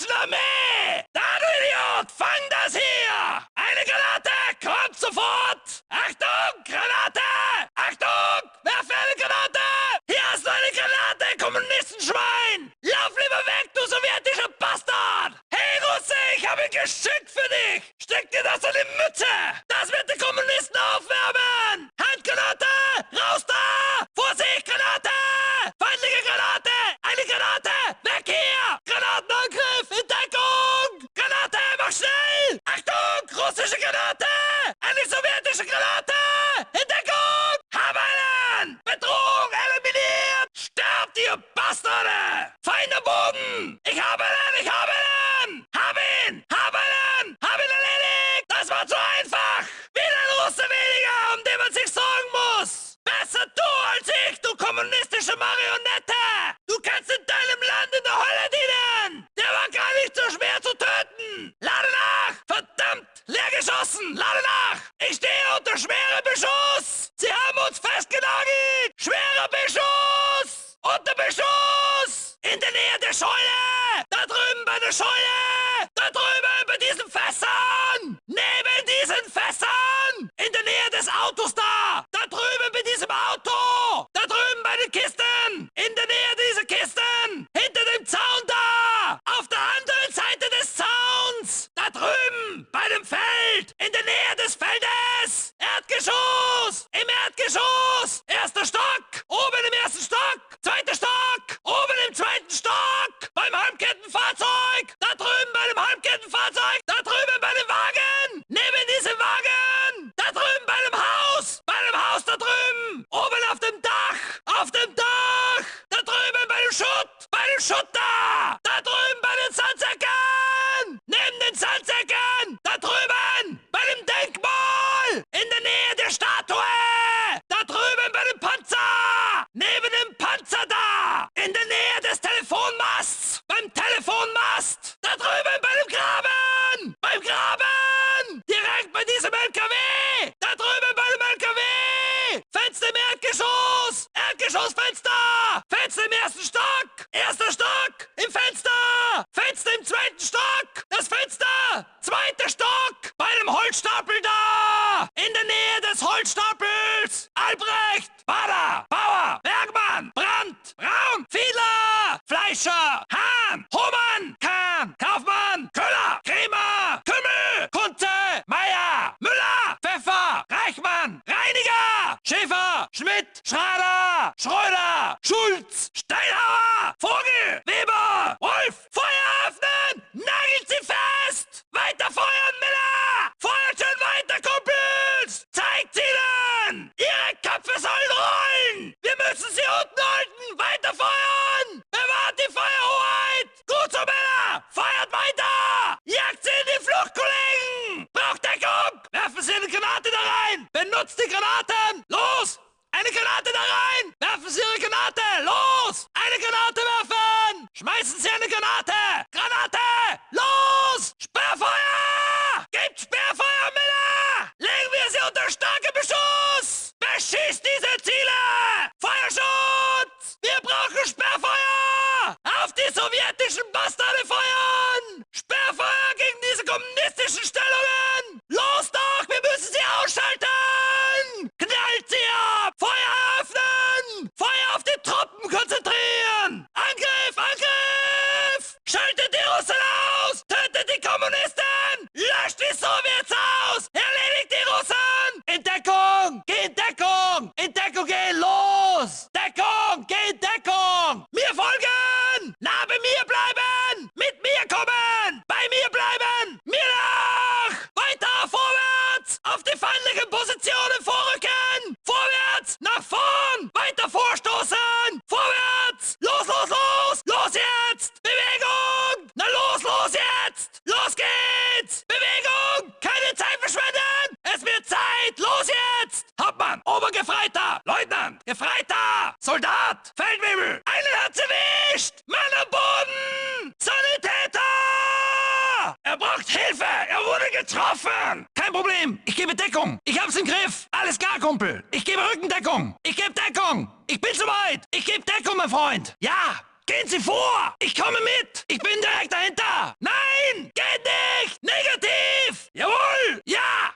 deutschen Armee!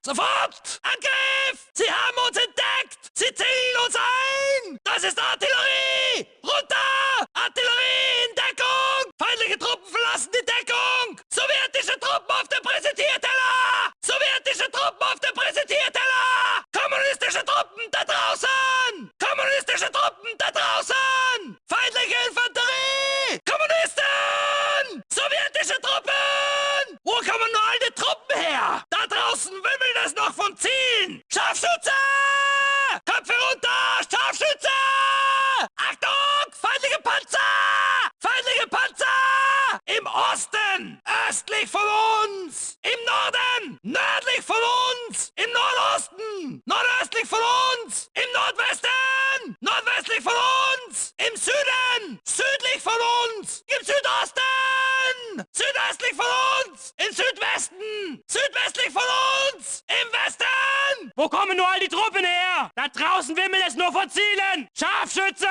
Sofort! Angriff! Südwestlich von uns! Im Westen! Wo kommen nur all die Truppen her? Da draußen wimmelt es nur von Zielen! Scharfschütze!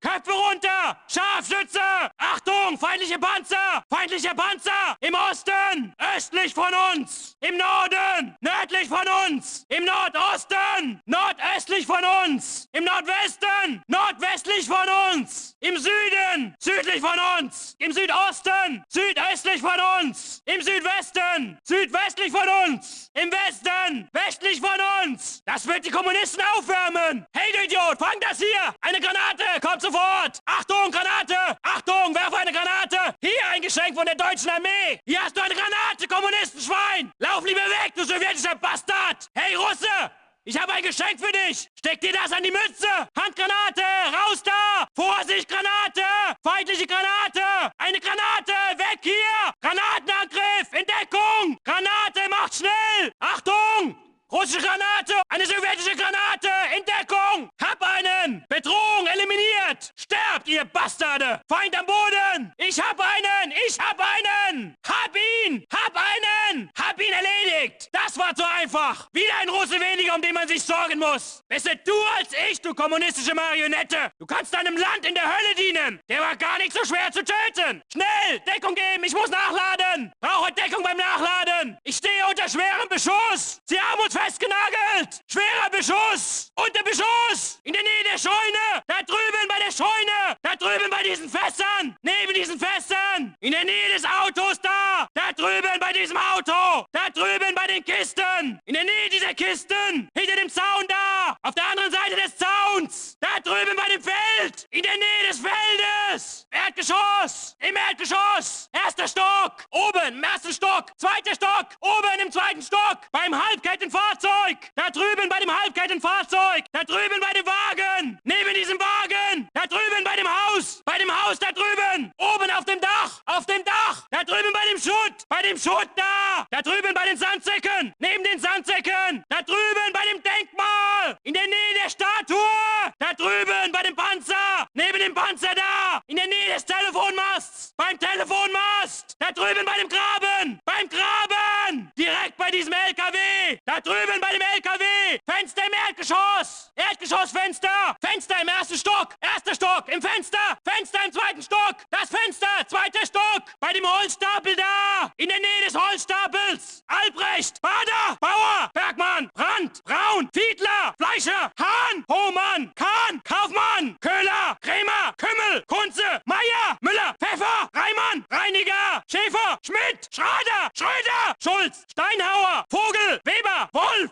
Köpfe runter! Scharfschütze! Achtung! Feindliche Panzer! Feindliche Panzer! Im Osten! Östlich von uns! Im Norden! Nördlich von uns! Im Nordosten! Nordöstlich von uns! Im Nordwesten! Nordwestlich von uns! Im Süden! Südlich von uns! Im Südosten! Südöstlich von uns! Im Südwesten! Südwestlich von uns! Im Westen! Westlich von uns! Das wird die Kommunisten aufwärmen! Hey, du Idiot, fang das hier! Eine Granate! Kommt sofort! Achtung, Granate! Achtung, werfe eine Granate! Hier ein Geschenk von der deutschen Armee! Hier hast du eine Granate, Kommunistenschwein! Lauf lieber weg, du sowjetischer Bastard! Hey, Russe! Ich habe ein Geschenk für dich! Steck dir das an die Mütze! Handgranate! Raus da! Vorsicht, Granate! Feindliche Granate! Eine Granate! Weg hier! Granatenangriff! In Deckung! Granate, macht schnell! Achtung! Russische Granate! Eine sowjetische Granate! In Deckung! Hab einen! Bedrohung eliminiert! Sterbt, ihr Bastarde! Feind am Boden! Ich hab einen! Ich hab einen! Hab ihn! Hab einen! Hab ihn erledigt! Das war zu einfach! Wieder ein Russe weniger, um den man sich sorgen muss! Besser du als ich, du kommunistische Marionette! Du kannst deinem Land in der Hölle dienen! Der war gar nicht so schwer zu töten! Schnell! Deckung geben! Ich muss nachladen! Brauche Deckung beim Nachladen! Ich stehe unter schwerem Beschuss! Sie haben uns festgenagelt! Schwerer Beschuss! Unter Beschuss! In der Nähe der Scheune! Da drüben bei der Scheune! Da drüben bei diesen Fässern! Neben diesen Fässern! In der Nähe des Autos da! Da drüben bei diesem Auto! Da drüben bei den Kisten! In der Nähe dieser Kisten! Hinter dem Zaun da! Auf der anderen Seite des Zauns! Da drüben bei dem Feld! In der Nähe des Feldes! Erdgeschoss! Im Erdgeschoss! Erster Stock! Oben im ersten Stock! Zweiter Stock! Oben im zweiten Stock! Beim Halbkettenfahrzeug! Da drüben bei dem Halbkettenfahrzeug! Da drüben bei dem Wagen! Neben diesem Wagen! Da drüben bei dem Haus! Bei dem Haus da drüben! Oben auf dem Dach! Auf dem Dach! Da drüben bei dem Schutt! Bei dem Schutt da! Da drüben bei den Sandsäcken! Neben den Sandsäcken! Da drüben bei dem Denkmal! In der Nähe der Statue! Da drüben bei dem Panzer! Neben dem Panzer da! In der Nähe des Telefonmasts! Beim Telefonmast! Da drüben bei dem Graben! Beim Graben! Direkt bei diesem LKW! Da drüben bei dem LKW! Fenster im Erdgeschoss! Erdgeschossfenster! Fenster im ersten Stock! Erster Stock! Im Fenster! Fenster im zweiten Stock! Das Fenster! Zweiter Stock! Bei dem Holzstapel da! In der Nähe des Holzstapels! Albrecht! Bader! Bauer! Bergmann! Brandt! Braun! Fiedler! Fleischer! Hahn! Hohmann! Kahn! Kaufmann! Köhler! Krämer! Kümmel! Kunze! Meier! Müller! Pfeffer! Reimann! Reiniger! Schäfer! Schmidt! Schrader! Schröder! Schulz! Steinhauer! Vogel! Weber! Wolf!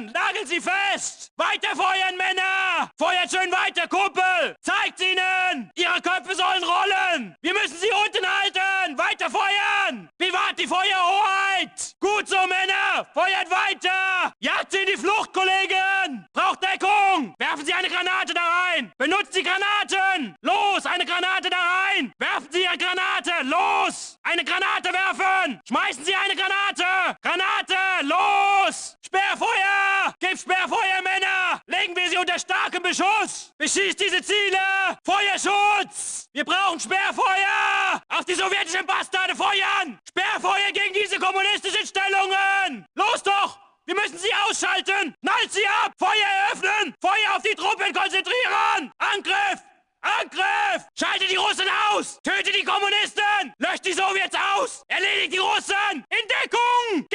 Feuer öffnen! Nageln Sie fest! Weiter feuern, Männer! Feuert schön weiter, Kumpel! Zeigt ihnen! Ihre Köpfe sollen rollen! Wir müssen sie unten halten! Weiter feuern! Bewahrt die Feuerhoheit! Gut so, Männer! Feuert weiter! Jagt sie in die Flucht, Kollegen! Braucht Deckung! Werfen Sie eine Granate da rein! Benutzt die Granaten! Los, eine Granate da rein! Werfen Sie Ihre Granate! Los! Eine Granate werfen! Schmeißen Sie eine Granate! Granate! Los! Sperrfeuer! Gib Sperrfeuer, Männer! Legen wir sie unter starkem Beschuss! Beschießt diese Ziele! Feuerschutz! Wir brauchen Sperrfeuer! Auf die sowjetischen Bastarde feuern! Sperrfeuer gegen diese kommunistischen Stellungen! Los doch! Wir müssen sie ausschalten! Knallt sie ab! Feuer eröffnen! Feuer auf die Truppen konzentrieren! Angriff! Angriff! Schalte die Russen aus! Töte die Kommunisten! Löscht die Sowjets aus! Erledigt die Russen! In Deckung!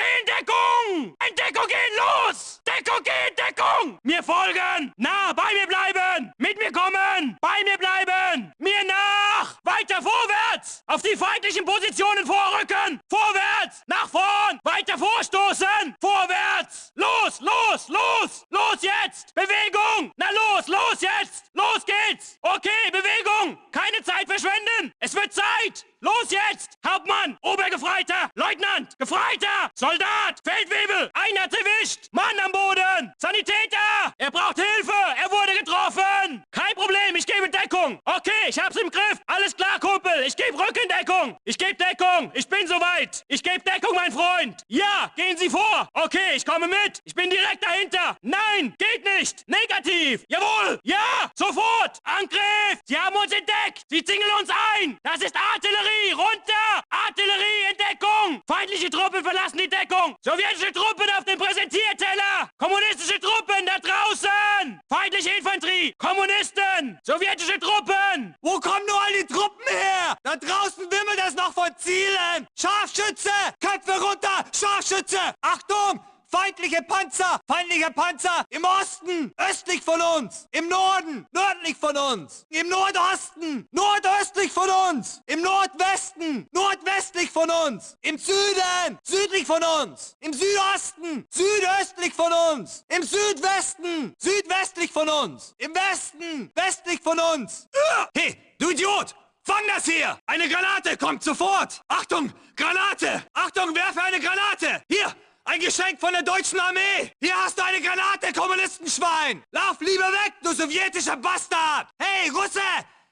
Geh in gehen los! Deckung geh in Deckung! Mir folgen! Nah, bei mir bleiben! Mit mir kommen! Bei mir bleiben! Mir nach! Weiter vorwärts! Auf die feindlichen Positionen vorrücken! Vorwärts! Nach vorn! Weiter vorstoßen! Vorwärts! Los, los, los! Los jetzt! Bewegung! Na los, los jetzt! Los geht's! Okay, Bewegung! Keine Zeit verschwenden! Es wird Zeit! Los jetzt! Hauptmann! Obergefreiter! Leutnant! Gefreiter! Soldat! Feldwebel! Einer hat's erwischt! Mann am Boden! Sanitäter! Er braucht Hilfe! Er wurde getroffen! Kein Problem, ich gebe Deckung! Okay, ich hab's im Griff! Alles klar, Kumpel! Ich gebe Rückendeckung! Ich gebe Deckung! Ich bin soweit! Ich gebe Deckung, mein Freund! Ja, gehen Sie vor! Okay, ich komme mit! Ich bin direkt dahinter! Nein, geht nicht! Negativ! Jawohl! Ja! Sofort! Angriff! Sie haben uns entdeckt! Sie zingeln uns ein! Das ist Artillerie! runter! Artillerie in Deckung! Feindliche Truppen verlassen die Deckung! Sowjetische Truppen auf dem Präsentierteller! Kommunistische Truppen da draußen! Feindliche Infanterie! Kommunisten! Sowjetische Truppen! Wo kommen nur all die Truppen her? Da draußen wimmelt es noch von Zielen! Scharfschütze! Köpfe runter! Scharfschütze! Achtung! Feindliche Panzer! Feindliche Panzer! Im Osten! Östlich von uns! Im Norden! Nördlich von uns! Im Nordosten! Nordöstlich von uns! Im Nordwesten! Nordwestlich von uns! Im Süden! Südlich von uns! Im Südosten! Südöstlich von uns! Im Südwesten! Südwestlich von uns! Im Westen! Westlich von uns! Hey, du Idiot! Fang das hier! Eine Granate kommt sofort! Achtung! Granate! Achtung, werfe eine Granate! Hier! Ein Geschenk von der deutschen Armee! Hier hast du eine Granate, Kommunistenschwein! Lauf lieber weg, du sowjetischer Bastard! Hey, Russe!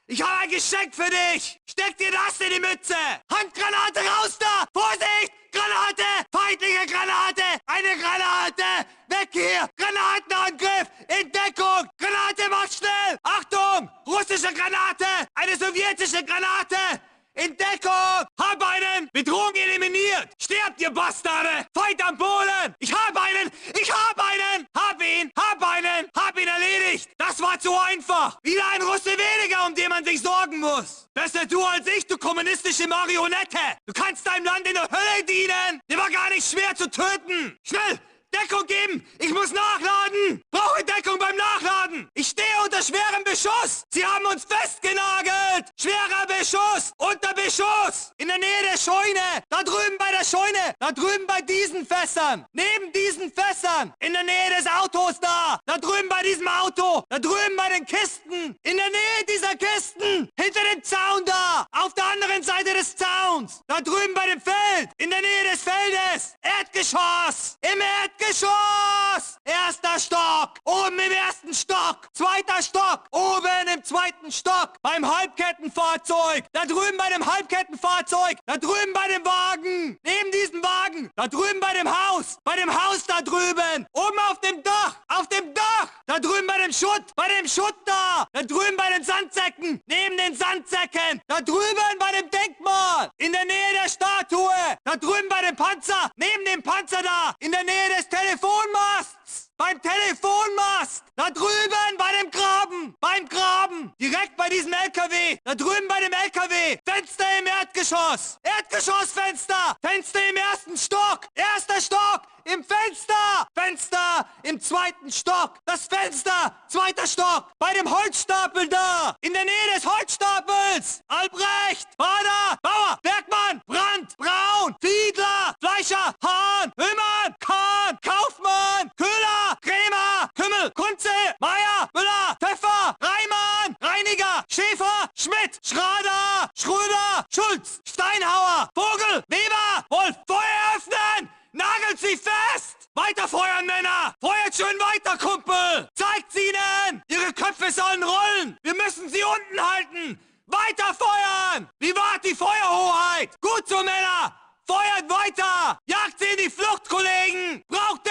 Ich habe ein Geschenk für dich! Steck dir das in die Mütze! Handgranate raus da! Vorsicht! Granate! Feindliche Granate! Eine Granate! Weg hier! Granatenangriff! In Deckung! Granate, macht schnell! Achtung! Russische Granate! Eine sowjetische Granate! In Deckung! Hab einen! Bedrohung eliminiert! Sterbt, ihr Bastarde! Feind am Polen! Ich hab einen! Ich hab einen! Hab ihn! Hab einen! Hab ihn erledigt! Das war zu einfach! Wieder ein Russe weniger, um den man sich sorgen muss! Besser du als ich, du kommunistische Marionette! Du kannst deinem Land in der Hölle dienen! Der war gar nicht schwer zu töten! Schnell! Deckung geben! Ich muss nachladen! Brauche Deckung beim Nachladen! Ich stehe unter schwerem Beschuss! Sie haben uns festgenagelt! Schwerer Beschuss! Unter Beschuss! In der Nähe der Scheune! Da drüben bei der Scheune! Da drüben bei diesen Fässern! Neben diesen Fässern! In der Nähe des Autos da! Da drüben bei diesem Auto! Da drüben bei den Kisten! In der Nähe dieser Kisten! Hinter dem Zaun da! Auf der anderen Seite des Zauns! Da drüben bei dem Feld! In der Nähe des Feldes! Erdgeschoss! Im Erdgeschoss! Erdgeschoss! Erster Stock! Oben im ersten Stock! Zweiter Stock! Oben im zweiten Stock! Beim Halbkettenfahrzeug! Da drüben bei dem Halbkettenfahrzeug! Da drüben bei dem Wagen! Neben diesem Wagen! Da drüben bei dem Haus! Bei dem Haus da drüben! Oben auf dem Dach! Auf dem Dach! Da drüben bei dem Schutt! Bei dem Schutt da! Da drüben bei den Sandsäcken! Neben den Sandsäcken! Da drüben bei dem Denkmal! In der Nähe der Statue! Da drüben bei dem Panzer! Neben dem Panzer da! In der Nähe des Telefonmasts! Beim Telefonmast! Da drüben bei dem Graben! Beim Graben! Direkt bei diesem LKW! Da drüben bei dem LKW! Fenster im Erdgeschoss! Erdgeschossfenster! Fenster im ersten Stock! Erster Stock! Im Fenster! Fenster! Im zweiten Stock! Das Fenster! Zweiter Stock! Bei dem Holzstapel da! In der Nähe des Holzstapels! Albrecht! Bader! Bauer! Bergmann! Brandt! Braun! Fiedler! Fleischer! Hahn! Hümmern! Kaufmann! Köhler! Krämer! Kümmel! Kunze! Meier! Müller! Pfeffer! Reimann! Reiniger! Schäfer! Schmidt! Schrader! Schröder! Schulz! Steinhauer! Vogel! Weber! Wolf! Feuer öffnen! Nagelt sie fest! Weiter feuern, Männer! Feuert schön weiter, Kumpel! Zeigt's ihnen! Ihre Köpfe sollen rollen! Wir müssen sie unten halten! Weiter feuern! Wie wart die Feuerhoheit? Gut so, Männer! Feuert weiter! Jagt sie in die Flucht, Kollegen! Braucht!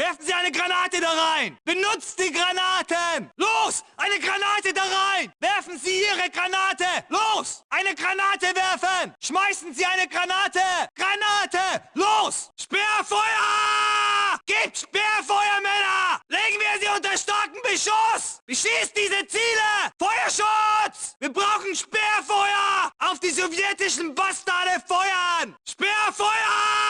Werfen Sie eine Granate da rein! Benutzt die Granaten! Los! Eine Granate da rein! Werfen Sie Ihre Granate! Los! Eine Granate werfen! Schmeißen Sie eine Granate! Granate! Los! Sperrfeuer! Gebt Sperrfeuer, Männer! Legen wir sie unter starken Beschuss! Beschießt diese Ziele! Feuerschutz! Wir brauchen Sperrfeuer! Auf die sowjetischen Bastarde feuern! Sperrfeuer!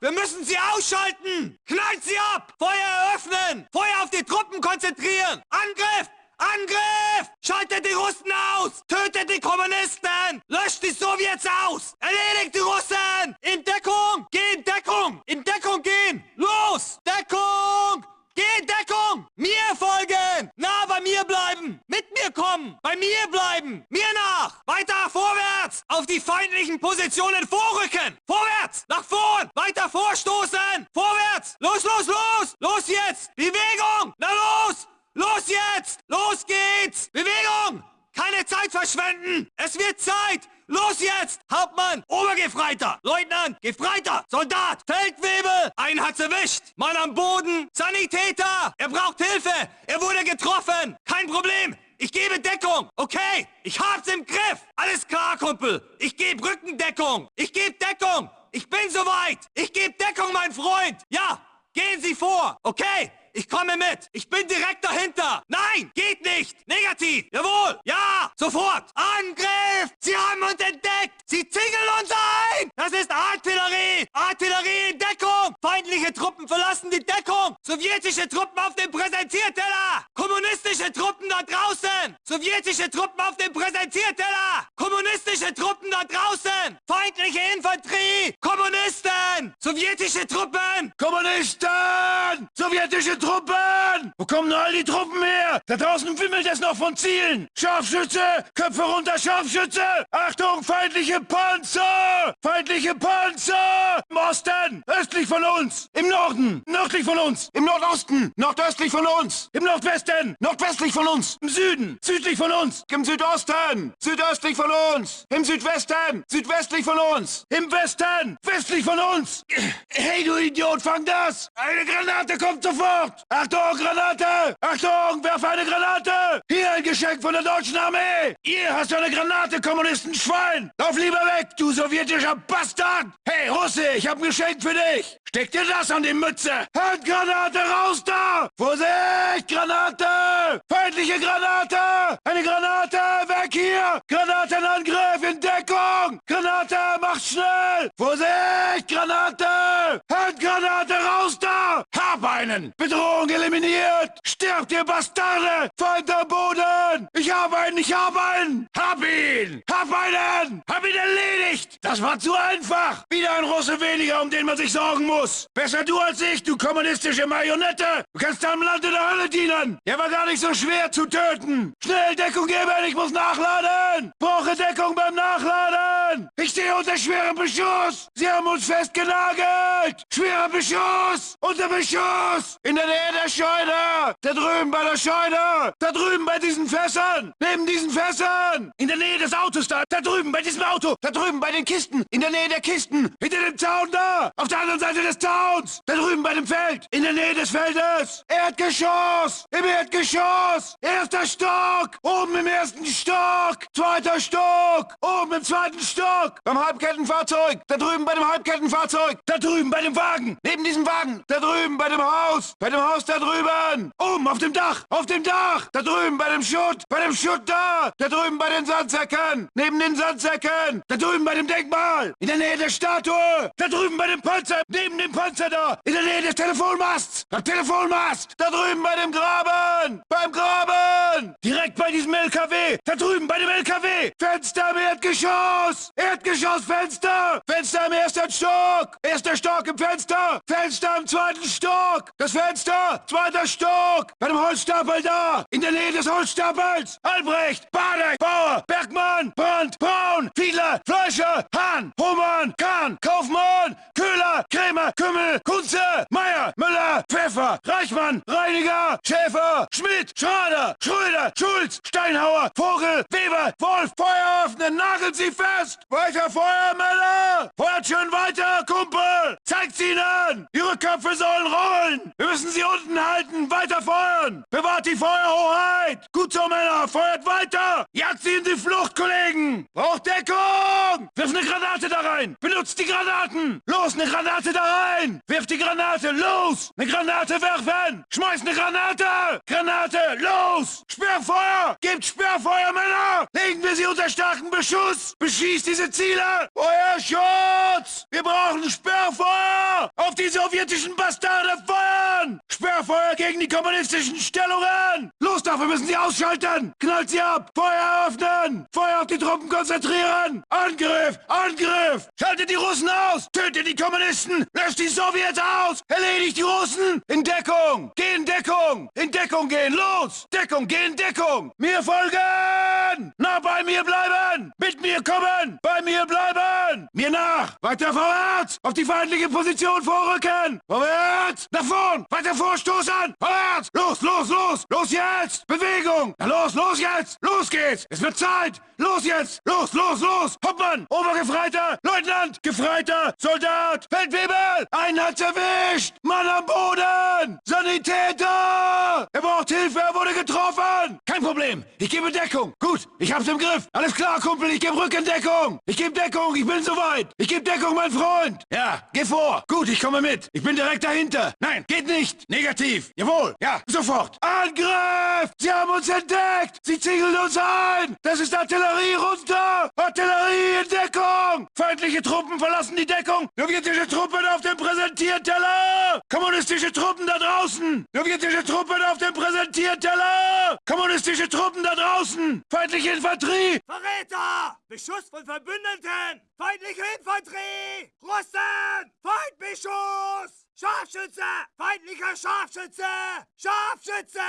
Wir müssen sie ausschalten! Knallt sie ab! Feuer eröffnen! Feuer auf die Truppen konzentrieren! Angriff! Angriff! Schaltet die Russen aus! Tötet die Kommunisten! Löscht die Sowjets aus! Erledigt die Russen! In Deckung! Geh in Deckung! In Deckung gehen! Los! Deckung! Geh in Deckung! Mir folgen! Nah bei mir bleiben! Mit mir kommen! Bei mir bleiben! Mir nach! Weiter vorwärts! Auf die feindlichen Positionen vorrücken! Vorwärts! Nach vorn! Weiter vorstoßen! Vorwärts! Los, los, los! Los jetzt! Bewegung! Na los! Los jetzt! Los geht's! Bewegung! Keine Zeit verschwenden! Es wird Zeit! Los jetzt! Hauptmann! Obergefreiter! Leutnant! Gefreiter! Soldat! Feldwebel! Einen hat's erwischt! Mann am Boden! Sanitäter! Er braucht Hilfe! Er wurde getroffen! Kein Problem! Ich gebe Deckung! Okay! Ich hab's im Griff! Alles klar, Kumpel! Ich gebe Rückendeckung! Ich gebe Deckung! Ich bin soweit! Ich gebe Deckung, mein Freund! Ja! Gehen Sie vor! Okay! Ich komme mit! Ich bin direkt dahinter! Nein! Geht nicht! Negativ! Jawohl! Ja! Sofort! Angriff! Sie haben uns entdeckt! Sie zingeln uns ein! Das ist Artillerie! Artillerie in Deckung! Feindliche Truppen verlassen die Deckung! Sowjetische Truppen auf dem Präsentierteller! Kommunistische Truppen da draußen! Sowjetische Truppen auf dem Präsentierteller! Kommunistische Truppen da draußen! Feindliche Infanterie! Kommunisten! Sowjetische Truppen! Kommunisten! Sowjetische Truppen! Wo kommen all die Truppen her? Da draußen wimmelt es noch von Zielen. Scharfschütze! Köpfe runter, Scharfschütze! Achtung, feindliche Panzer! Feindliche Panzer! Im Osten! Östlich von uns! Im Norden! Nördlich von uns! Im Nordosten! Nordöstlich von uns! Im Nordwesten! Nordwestlich von uns! Im Süden! Südlich von uns! Im Südosten! Südöstlich von uns! Im Südwesten! Südwestlich von uns! Im Westen! Westlich von uns! Hey, du Idiot, fang das! Eine Granate kommt sofort! Achtung, Granate! Achtung, werf eine Granate! Hier ein Geschenk von der deutschen Armee! Ihr hast eine Granate, Kommunistenschwein! Lauf lieber weg, du sowjetischer Bastard! Hey, Russe, ich hab ein Geschenk für dich! Steck dir das an die Mütze! Handgranate raus da! Vorsicht, Granate! Feindliche Granate! Eine Granate, weg hier! Granatenangriff in Deckung! Granate, macht schnell! Vorsicht, Granate! Handgranate raus da! Hab einen! Bedrohung eliminiert! Stirbt, ihr Bastarde! Feind am Boden! Ich hab einen, ich hab einen! Hab ihn! Hab einen! Hab ihn erledigt! Das war zu einfach! Wieder ein Russe weniger, um den man sich sorgen muss! Besser du als ich, du kommunistische Marionette! Du kannst deinem Land in der Hölle dienen! Der war gar nicht so schwer zu töten! Schnell Deckung geben, ich muss nachladen! Brauche Deckung beim Nachladen! Ich stehe unter schwerem Beschuss! Sie haben uns festgenagelt! Schwerer Beschuss! Unter Beschuss! In der Nähe der Scheune! Da drüben bei der Scheune! Da drüben bei diesen Fässern! Neben diesen Fässern! In der Nähe des Autos da! Da drüben bei diesem Auto! Da drüben bei den Kisten! In der Nähe der Kisten! Hinter dem Zaun da! Auf der anderen Seite des Zauns! Da drüben bei dem Feld! In der Nähe des Feldes! Erdgeschoss! Im Erdgeschoss! Erster Stock! Oben im ersten Stock! Zweiter Stock! Oben im zweiten Stock! Beim Halbkettenfahrzeug! Da drüben bei dem Halbkettenfahrzeug! Da drüben bei dem Wagen! Neben diesem Wagen! Da drüben bei dem Haus! Bei dem Haus da drüben! Oben auf dem Dach! Auf dem Dach! Da drüben bei dem Schutt! Bei dem Schutt da! Da drüben bei den Sandsäcken! Neben den Sandsäcken! Da drüben bei dem Denkmal! In der Nähe der Statue! Da drüben bei dem Panzer! Neben dem Panzer da! In der Nähe des Telefonmasts! Beim Telefonmast! Da drüben bei dem Graben! Beim Graben! Direkt bei diesem LKW! Da drüben bei dem LKW! Fenster im Erdgeschoss! Erdgeschossfenster! Fenster im ersten Stock! Erster Stock im Fenster! Fenster im zweiten Stock! Das Fenster! Zweiter Stock! Bei dem Holzstapel da! In der Nähe des Holzstapels! Albrecht! Badeck! Bauer! Bergmann! Brandt! Braun! Fiedler! Fleischer! Hahn! Hohmann! Kahn! Kaufmann! Köhler! Krämer! Kümmel! Kunze! Meier! Müller! Pfeffer! Reichmann! Reiniger! Schmidt! Schrader! Schröder! Schulz! Steinhauer! Vogel! Weber! Wolf! Feuer öffnen! Nageln Sie fest! Weiter Feuer, Männer! Feuert schön weiter, Kumpel! Zeigt's ihnen! Ihre Köpfe sollen rollen! Wir Wir müssen sie unten halten! Weiter feuern! Bewahrt die Feuerhoheit! Gut so, Männer! Feuert weiter! Jagt sie in die Flucht, Kollegen! Braucht Deckung! Wirf eine Granate da rein! Benutzt die Granaten! Los, eine Granate da rein! Wirf die Granate! Los! Eine Granate werfen! Schmeiß eine Granate! Granate! Los! Sperrfeuer! Gebt Sperrfeuer, Männer! Legen wir sie unter starken Beschuss! Beschießt diese Ziele! Feuerschutz! Wir brauchen Sperrfeuer! Auf die sowjetischen Bastarde feuern! Sperrfeuer gegen die kommunistischen Stellungen! Los wir müssen sie ausschalten! Knallt sie ab! Feuer öffnen! Feuer auf die Truppen konzentrieren! Angriff! Angriff! Schaltet die Russen aus! Tötet die Kommunisten! Löscht die Sowjets aus! Erledigt die Russen! In Deckung! Geh in Deckung! In Deckung gehen! Los! Deckung! Geh in Deckung! Mir folgen! Na, bei mir bleiben! Mit mir kommen! Bei mir bleiben! Mir nach! Weiter vorwärts! Auf die feindliche Position vorrücken! Vorwärts! Nach vorn! Weiter vorstoßen! Vorwärts! Los, los, los! Los jetzt! Bewegung! Na los, los jetzt! Los geht's! Es wird Zeit! Los jetzt! Los, los, los! Hoppmann! Obergefreiter! Leutnant! Gefreiter! Soldat! Feldwebel! Einen hat's erwischt! Mann am Boden! Sanitäter! Er braucht Hilfe! Er wurde getroffen! Kein Problem! Ich gebe Deckung! Gut! Ich hab's im Griff! Alles klar, Kumpel! Ich gebe Rückendeckung! Ich gebe Deckung! Ich bin soweit! Ich gebe Deckung, mein Freund! Ja, geh vor! Gut, ich komme mit! Ich bin direkt dahinter! Nein, geht nicht! Negativ! Jawohl! Ja, sofort! Angriff! Sie haben uns entdeckt! Sie ziegeln uns ein! Das ist Artillerie runter! Artillerie in Deckung! Feindliche Truppen verlassen die Deckung! Sowjetische Truppen auf dem Präsentierteller! Kommunistische Truppen da draußen! Sowjetische Truppen auf dem Präsentierteller! Kommunistische Truppen da draußen! Feindliche Infanterie! Verräter! Beschuss von Verbündeten! Feindliche Infanterie! Russen! Feindbeschuss! Scharfschütze! Feindlicher Scharfschütze! Scharfschütze!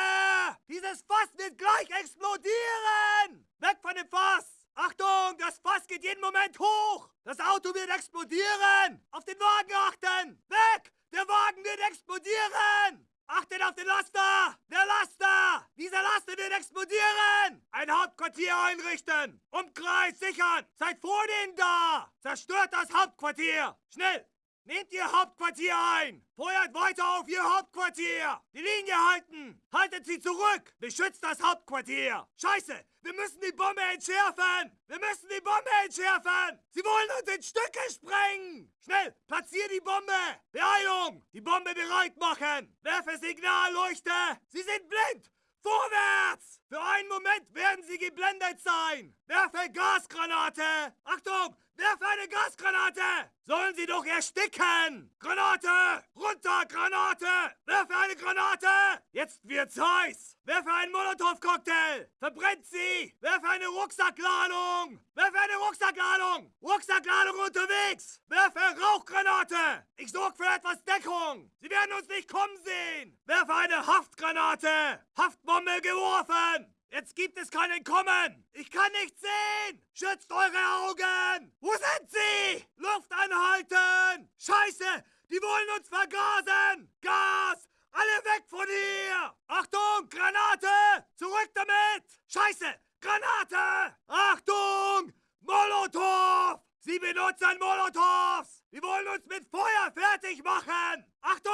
Dieses Fass wird gleich explodieren! Weg von dem Fass! Achtung, das Fass geht jeden Moment hoch! Das Auto wird explodieren! Auf den Wagen achten! Weg! Der Wagen wird explodieren! Achtet auf den Laster! Der Laster! Dieser Laster wird explodieren! Ein Hauptquartier einrichten! Umkreis sichern! Seid vor denen da! Zerstört das Hauptquartier! Schnell! Nehmt Ihr Hauptquartier ein! Feuert weiter auf Ihr Hauptquartier! Die Linie halten! Haltet sie zurück! Beschützt das Hauptquartier! Scheiße! Wir müssen die Bombe entschärfen! Wir müssen die Bombe entschärfen! Sie wollen uns in Stücke sprengen! Schnell! Platzier die Bombe! Beeilung! Die Bombe bereit machen! Werfe Signalleuchte! Sie sind blind! Vorwärts! Für einen Moment werden Sie geblendet sein! Werfe Gasgranate! Achtung! Werfe eine Gasgranate! Sollen Sie doch ersticken! Granate! Runter, Granate! Werfe eine Granate! Jetzt wird's heiß! Werfe einen Molotow-Cocktail! Verbrennt sie! Werfe eine Rucksackladung! Werfe eine Rucksackladung! Rucksackladung unterwegs! Werfe Rauchgranate! Ich sorge für etwas Deckung! Sie werden uns nicht kommen sehen! Werfe eine Haftgranate! Haftbombe geworfen! Jetzt gibt es kein Entkommen! Ich kann nichts sehen! Schützt eure Augen! Wo sind sie? Luft anhalten! Scheiße! Die wollen uns vergasen! Gas! Alle weg von hier! Achtung! Granate! Zurück damit! Scheiße! Granate! Achtung! Molotow! Sie benutzen Molotows! Die wollen uns mit Feuer fertig machen! Achtung!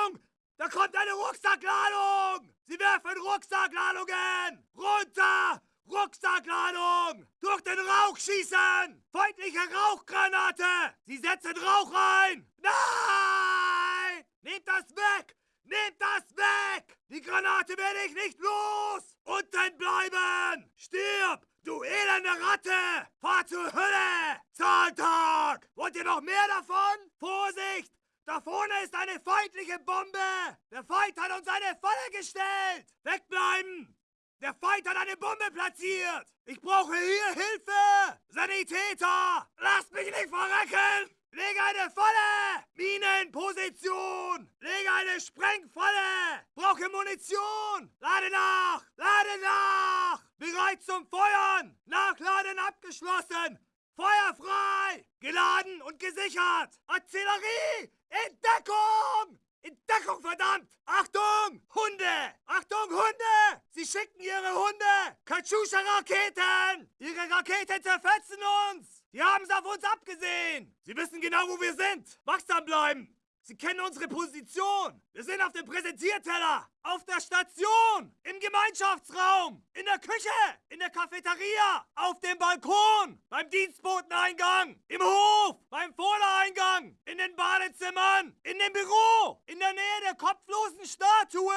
Da kommt eine Rucksackladung! Sie werfen Rucksackladungen! Runter! Rucksackladung! Durch den Rauch schießen! Feindliche Rauchgranate! Sie setzen Rauch ein! Nein! Nehmt das weg! Nehmt das weg! Die Granate werde ich nicht los! Unten bleiben! Stirb! Du elende Ratte! Fahr zur Hölle! Zahltag! Wollt ihr noch mehr davon? Vorsicht! Da vorne ist eine feindliche Bombe! Der Feind hat uns eine Falle gestellt! Wegbleiben! Der Feind hat eine Bombe platziert! Ich brauche hier Hilfe! Sanitäter! Lasst mich nicht verrecken! Lege eine Falle! Mine in Position! Lege eine Sprengfalle! Brauche Munition! Lade nach! Lade nach! Bereit zum Feuern! Nachladen abgeschlossen! Feuer frei! Geladen und gesichert! Artillerie! In Deckung! In Deckung, verdammt! Achtung! Hunde! Achtung, Hunde! Sie schicken ihre Hunde! Katschuscha-Raketen! Ihre Raketen zerfetzen uns! Die haben es auf uns abgesehen! Sie wissen genau, wo wir sind! Wachsam bleiben! Sie kennen unsere Position. Wir sind auf dem Präsentierteller, auf der Station, im Gemeinschaftsraum, in der Küche, in der Cafeteria, auf dem Balkon, beim Dienstboteneingang, im Hof, beim Vordereingang, in den Badezimmern, in dem Büro, in der Nähe der kopflosen Statue,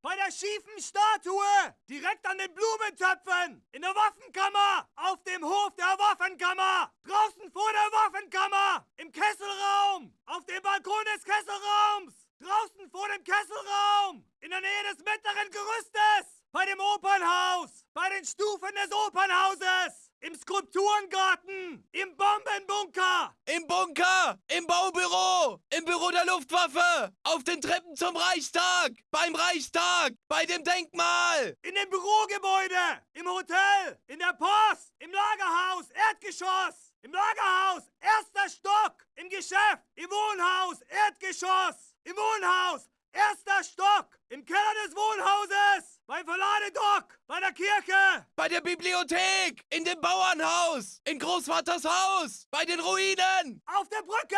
bei der schiefen Statue, direkt an den Blumentöpfen, in der Waffenkammer, auf dem Hof der Waffenkammer, draußen vor der Waffenkammer, im Kesselraum, auf dem Balkon des Kesselraums, draußen vor dem Kesselraum, in der Nähe des mittleren Gerüstes, bei dem Opernhaus, bei den Stufen des Opernhauses, im Skulpturengarten, im Bombenbunker, Im Bunker, im Baubüro, im Büro der Luftwaffe, auf den Treppen zum Reichstag, beim Reichstag, bei dem Denkmal. in dem Bürogebäude, im Hotel, in der Post, im Lagerhaus, Erdgeschoss, im Lagerhaus, erster Stock, im Geschäft, im Wohnhaus, Erdgeschoss, im Wohnhaus, erster Stock, im Keller des Wohnhauses, beim Verladedock, bei der Kirche, Bei der Bibliothek, in dem Bauernhaus, in Großvaters Haus, bei den Ruinen, auf der Brücke,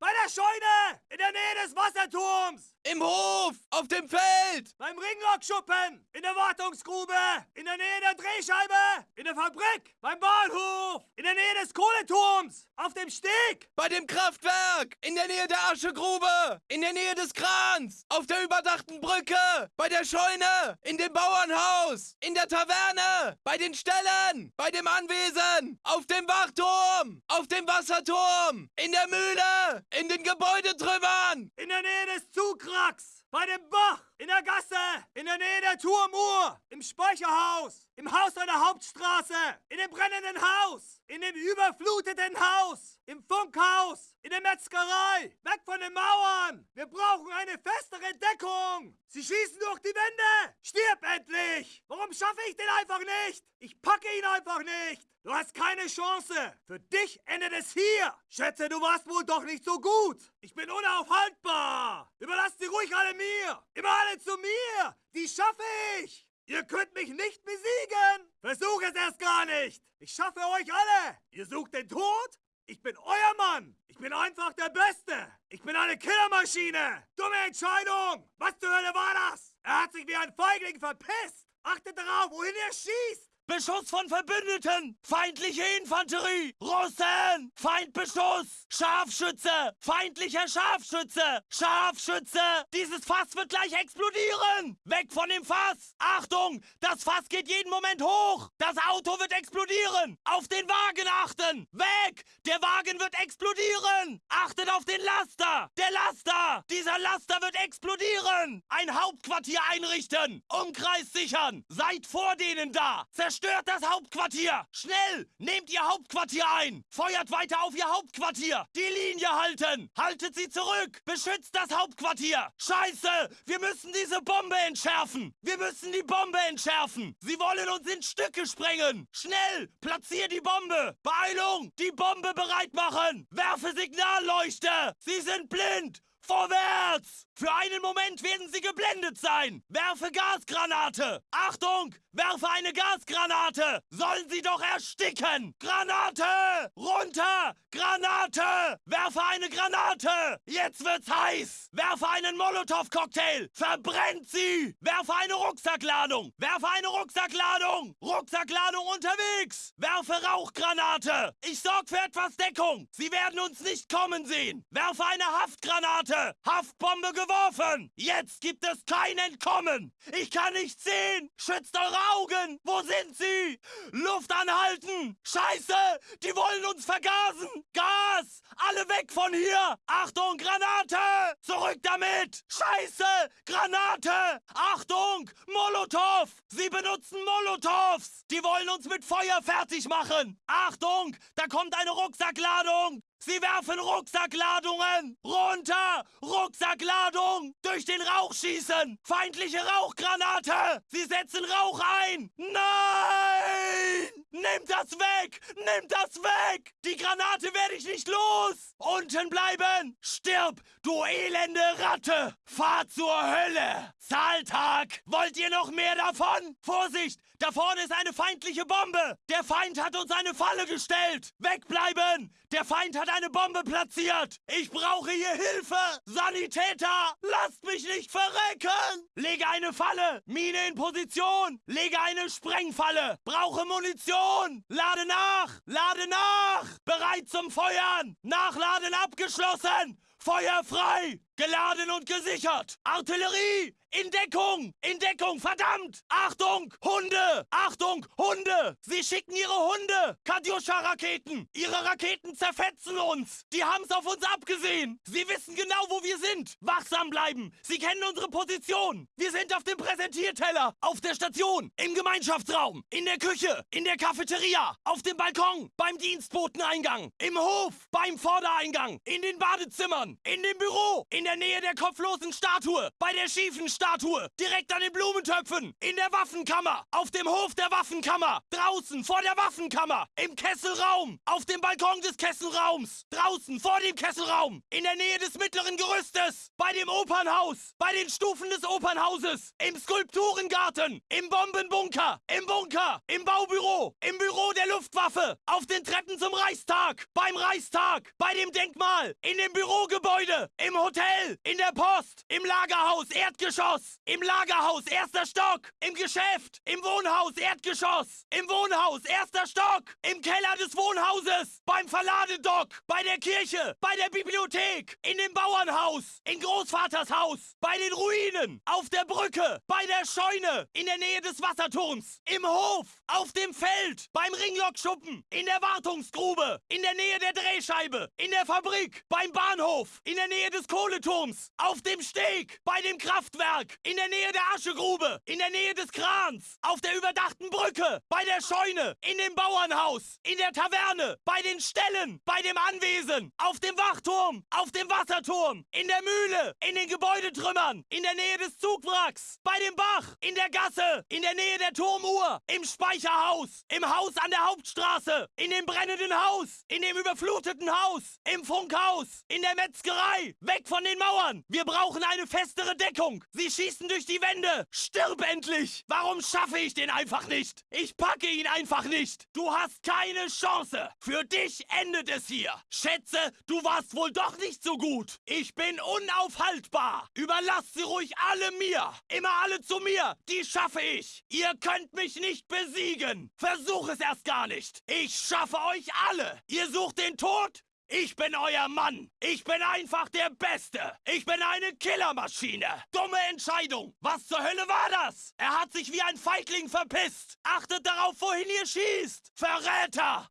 bei der Scheune, in der Nähe des Wasserturms, im Hof, auf dem Feld, beim Ringlockschuppen, in der Wartungsgrube, in der Nähe der Drehscheibe, in der Fabrik, beim Bahnhof, in der Nähe des Kohleturms, auf dem Steg, bei dem Kraftwerk, in der Nähe der Aschegrube, in der Nähe des Krans, auf der überdachten Brücke, bei der Scheune, in dem Bauernhaus, in der Taverne, bei den Ställen, bei dem Anwesen, auf dem Wachturm, auf dem Wasserturm, in der Mühle, in den Gebäudetrümmern, in der Nähe des Zugracks, bei dem Bach, in der Gasse, in der Nähe der Turmuhr, im Speicherhaus, im Haus an der Hauptstraße, in dem brennenden Haus, in dem überfluteten Haus, im Funkhaus, in der Metzgerei, weg von den Mauern. Wir brauchen eine festere Deckung. Sie schießen durch die Wände. Stirb endlich. Warum schaffe ich den einfach nicht? Ich packe ihn einfach nicht. Du hast keine Chance. Für dich endet es hier. Schätze, du warst wohl doch nicht so gut. Ich bin unaufhaltbar. Überlasst sie ruhig alle mir. Immer alle zu mir. Die schaffe ich. Ihr könnt mich nicht besiegen. Versuch es erst gar nicht. Ich schaffe euch alle. Ihr sucht den Tod? Ich bin euer Mann. Ich bin einfach der Beste. Ich bin eine Killermaschine. Dumme Entscheidung. Was zur Hölle war das? Er hat sich wie ein Feigling verpisst. Achtet darauf, wohin er schießt. Beschuss von Verbündeten! Feindliche Infanterie! Russen! Feindbeschuss! Scharfschütze! Feindlicher Scharfschütze! Scharfschütze! Dieses Fass wird gleich explodieren! Weg von dem Fass! Achtung! Das Fass geht jeden Moment hoch! Das Auto wird explodieren! Auf den Wagen achten! Weg! Der Wagen wird explodieren! Achtet auf den Laster! Der Laster! Dieser Laster wird explodieren! Ein Hauptquartier einrichten! Umkreis sichern! Seid vor denen da! Zerstört das Hauptquartier! Schnell! Nehmt ihr Hauptquartier ein! Feuert weiter auf ihr Hauptquartier! Die Linie halten! Haltet sie zurück! Beschützt das Hauptquartier! Scheiße! Wir müssen diese Bombe entschärfen! Wir müssen die Bombe entschärfen! Sie wollen uns in Stücke sprengen! Schnell! Platzier die Bombe! Beeilung! Die Bombe bereit machen! Werfe Signalleuchte! Sie sind blind! Vorwärts! Für einen Moment werden sie geblendet sein! Werfe Gasgranate! Achtung! Werfe eine Gasgranate! Sollen sie doch ersticken! Granate! Runter! Granate! Werfe eine Granate! Jetzt wird's heiß! Werfe einen Molotow-Cocktail! Verbrennt sie! Werfe eine Rucksackladung! Werfe eine Rucksackladung! Rucksackladung unterwegs! Werfe Rauchgranate! Ich sorg für etwas Deckung! Sie werden uns nicht kommen sehen! Werfe eine Haftgranate! Haftbombe geworfen! Jetzt gibt es kein Entkommen! Ich kann nicht sehen! Schützt eure Augen! Wo sind sie? Luft anhalten! Scheiße! Die wollen uns vergasen! Gas! Alle weg von hier! Achtung, Granate! Zurück damit! Scheiße! Granate! Achtung! Molotow! Sie benutzen Molotows! Die wollen uns mit Feuer fertig machen! Achtung! Da kommt eine Rucksackladung! Sie werfen Rucksackladungen! Runter! Rucksackladung! Durch den Rauch schießen! Feindliche Rauchgranate! Sie setzen Rauch ein! Nein! Nimm das weg! Nimm das weg! Die Granate werde ich nicht los! Unten bleiben! Stirb, du elende Ratte! Fahr zur Hölle! Zahltag! Wollt ihr noch mehr davon? Vorsicht! Da vorne ist eine feindliche Bombe! Der Feind hat uns eine Falle gestellt! Wegbleiben! Der Feind hat eine Bombe platziert! Ich brauche hier Hilfe! Sanitäter! Lasst mich nicht verrecken! Lege eine Falle! Mine in Position! Lege eine Sprengfalle! Brauche Munition! Lade nach! Lade nach! Bereit zum Feuern! Nachladen abgeschlossen! Feuer frei! Geladen und gesichert! Artillerie! In Deckung! In Deckung! Verdammt! Achtung! Hunde! Achtung! Hunde! Sie schicken ihre Hunde! Kadyusha-Raketen! Ihre Raketen zerfetzen uns! Die haben's auf uns abgesehen! Sie wissen genau, wo wir sind! Wachsam bleiben! Sie kennen unsere Position! Wir sind auf dem Präsentierteller! Auf der Station! Im Gemeinschaftsraum! In der Küche! In der Cafeteria! Auf dem Balkon! Beim Dienstboteneingang! Im Hof! Beim Vordereingang! In den Badezimmern! In dem Büro! In der Nähe der kopflosen Statue! Bei der schiefen Statue! Direkt an den Blumentöpfen! In der Waffenkammer! Auf dem Hof der Waffenkammer! Draußen vor der Waffenkammer! Im Kesselraum! Auf dem Balkon des Kesselraums! Draußen vor dem Kesselraum! In der Nähe des mittleren Gerüstes! Bei dem Opernhaus! Bei den Stufen des Opernhauses! Im Skulpturengarten! Im Bombenbunker! Im Bunker! Im Baubüro! Im Büro der Luftwaffe! Auf den Treppen zum Reichstag! Beim Reichstag! Bei dem Denkmal! In dem Bürogebäude! Im Hotel! In der Post! Im Lagerhaus! Erdgeschoss! Im Lagerhaus! Erster Stock! Im Geschäft! Im Wohnhaus! Erdgeschoss! Im Wohnhaus! Erster Stock! Im Keller des Wohnhauses! Beim Verladedock! Bei der Kirche! Bei der Bibliothek! In dem Bauernhaus! In Großvaters Haus! Bei den Ruinen! Auf der Brücke! Bei der Scheune! In der Nähe des Wasserturms! Im Hof! Auf dem Feld! Beim Ringlockschuppen! In der Wartungsgrube! In der Nähe der Drehscheibe! In der Fabrik! Beim Bahnhof! In der Nähe des Kohleturms! Auf dem Steg! Bei dem Kraftwerk! In der Nähe der Aschegrube! In der Nähe des Krans! Auf der überdachten Brücke! Bei der Scheune! In dem Bauernhaus! In der Taverne! Bei den Ställen! Bei dem Anwesen! Auf dem Wachturm! Auf dem Wasserturm! In der Mühle! In den Gebäudetrümmern! In der Nähe des Zugwracks! Bei dem Bach! In der Gasse! In der Nähe der Turmuhr! Im Speicherhaus! Im Haus an der Hauptstraße! In dem brennenden Haus! In dem überfluteten Haus! Im Funkhaus! In der Metzgerei! Weg von den Mauern! Wir brauchen eine festere Deckung! Sie schießen durch die Wände! Stirb endlich! Warum schaffe ich den einfach nicht? Ich packe ihn einfach nicht! Du hast keine Chance! Für dich endet es hier! Schätze, du warst wohl doch nicht so gut! Ich bin unaufhaltbar! Überlasst sie ruhig alle mir! Immer alle zu mir! Die schaffe ich! Ihr könnt mich nicht besiegen! Versuch es erst gar nicht! Ich schaffe euch alle! Ihr sucht den Tod? Ich bin euer Mann. Ich bin einfach der Beste. Ich bin eine Killermaschine. Dumme Entscheidung. Was zur Hölle war das? Er hat sich wie ein Feigling verpisst. Achtet darauf, wohin ihr schießt. Verräter.